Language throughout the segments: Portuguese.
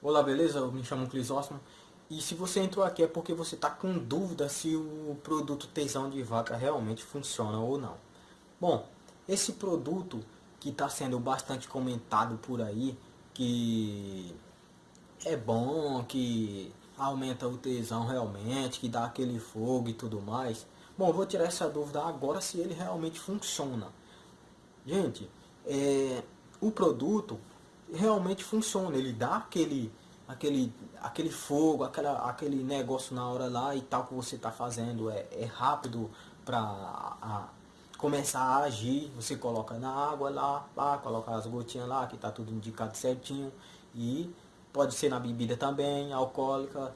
Olá, beleza? Eu me chamo Clisóstomo. E se você entrou aqui é porque você está com dúvida se o produto tesão de vaca realmente funciona ou não. Bom, esse produto que está sendo bastante comentado por aí, que é bom, que aumenta o tesão realmente, que dá aquele fogo e tudo mais. Bom, vou tirar essa dúvida agora se ele realmente funciona. Gente, é, o produto realmente funciona. Ele dá aquele, aquele, aquele fogo, aquela, aquele negócio na hora lá e tal que você está fazendo. É, é rápido para começar a agir. Você coloca na água lá, lá, coloca as gotinhas lá, que está tudo indicado certinho. E pode ser na bebida também, alcoólica.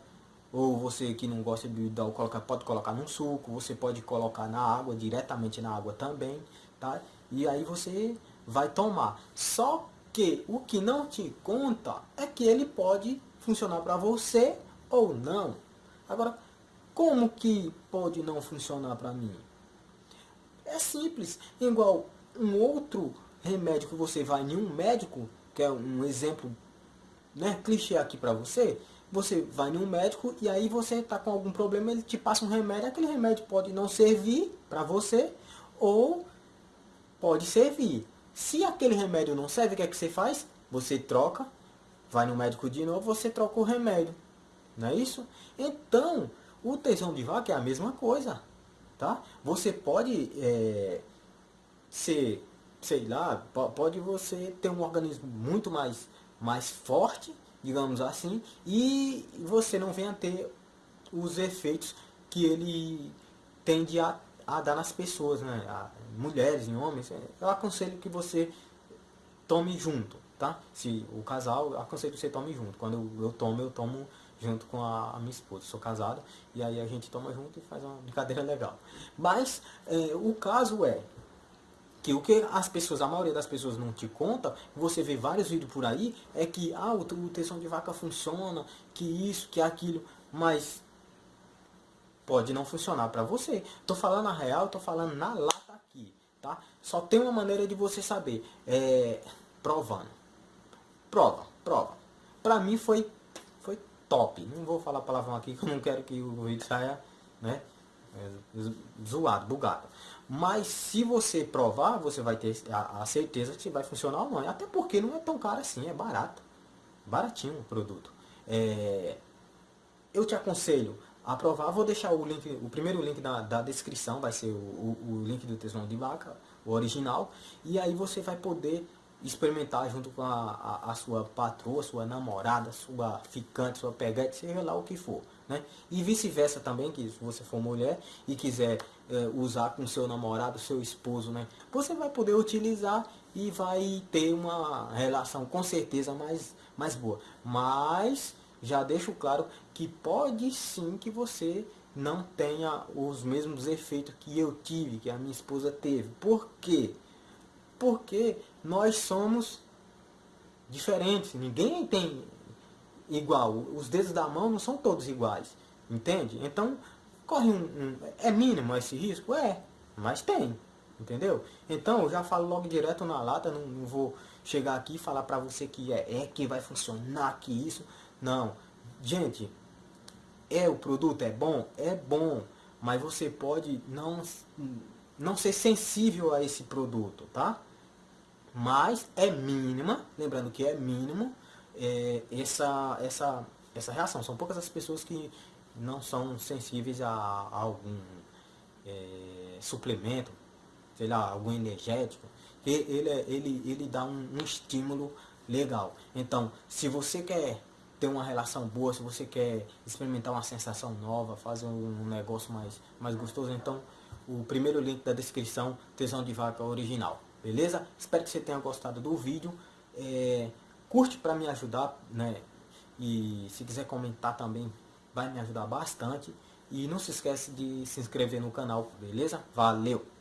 Ou você que não gosta de bebida alcoólica pode colocar num suco. Você pode colocar na água, diretamente na água também. Tá? E aí você vai tomar. Só que o que não te conta é que ele pode funcionar para você ou não. Agora, como que pode não funcionar para mim? É simples, igual um outro remédio que você vai em um médico, que é um exemplo né, clichê aqui para você, você vai em um médico e aí você está com algum problema, ele te passa um remédio, aquele remédio pode não servir para você ou pode servir. Se aquele remédio não serve, o que é que você faz? Você troca, vai no médico de novo, você troca o remédio. Não é isso? Então, o tesão de vaca é a mesma coisa. Tá? Você pode é, ser, sei lá, pode você ter um organismo muito mais, mais forte, digamos assim, e você não venha ter os efeitos que ele tende a a dar nas pessoas, né? A mulheres e homens, é, eu aconselho que você tome junto, tá? Se o casal, eu aconselho que você tome junto. Quando eu, eu tomo, eu tomo junto com a, minha esposa. Sou casado e aí a gente toma junto e faz uma brincadeira legal. Mas é, o caso é que o que as pessoas, a maioria das pessoas não te conta, você vê vários vídeos por aí, é que ah, o, o de vaca funciona, que isso, que aquilo, mas pode não funcionar para você. Tô falando a real, tô falando na lata aqui, tá? Só tem uma maneira de você saber, é provando. Prova, prova. Pra mim foi foi top. Não vou falar palavrão aqui que eu não quero que o vídeo saia, né? É, zoado, bugado. Mas se você provar, você vai ter a, a certeza que vai funcionar ou não. Até porque não é tão caro assim, é barato. Baratinho o produto. É, eu te aconselho aprovar. Vou deixar o link, o primeiro link da, da descrição, vai ser o, o, o link do tesão de vaca, o original. E aí você vai poder experimentar junto com a, a, a, sua patroa, sua namorada, sua ficante, sua pegante, seja lá o que for. Né? E vice-versa também, que se você for mulher e quiser é, usar com seu namorado, seu esposo, né? você vai poder utilizar e vai ter uma relação com certeza mais, mais boa. Mas já deixo claro que pode sim que você não tenha os mesmos efeitos que eu tive, que a minha esposa teve. Por quê? Porque nós somos diferentes. Ninguém tem igual. Os dedos da mão não são todos iguais. Entende? Então, corre um, um é mínimo esse risco? É, mas tem. Entendeu? Então, eu já falo logo direto na lata, não, não vou chegar aqui e falar para você que é, é que vai funcionar, que isso. Não. Gente, é o produto é bom? É bom. Mas você pode não, não ser sensível a esse produto, tá? Mas é mínima, lembrando que é mínimo, é, essa, essa, essa reação. São poucas as pessoas que não são sensíveis a, a algum é, suplemento, sei lá, algum energético. Ele, ele, ele dá um, um estímulo legal. Então, se você quer ter uma relação boa, se você quer experimentar uma sensação nova, fazer um negócio mais, mais gostoso, então o primeiro link da descrição, Tesão de Vaca original, beleza? Espero que você tenha gostado do vídeo, é, curte para me ajudar, né? E se quiser comentar também, vai me ajudar bastante. E não se esquece de se inscrever no canal, beleza? Valeu!